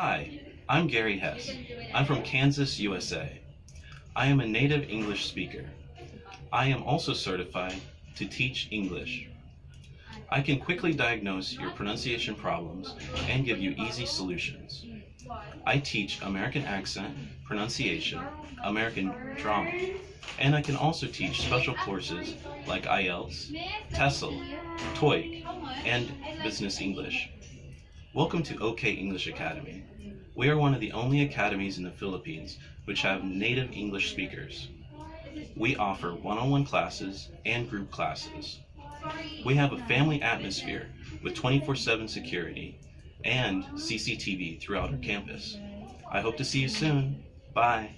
Hi, I'm Gary Hess. I'm from Kansas, USA. I am a native English speaker. I am also certified to teach English. I can quickly diagnose your pronunciation problems and give you easy solutions. I teach American accent, pronunciation, American drama, and I can also teach special courses like IELTS, TESOL, TOEIC, and Business English. Welcome to OK English Academy. We are one of the only academies in the Philippines which have native English speakers. We offer one-on-one classes and group classes. We have a family atmosphere with 24-7 security and CCTV throughout our campus. I hope to see you soon. Bye.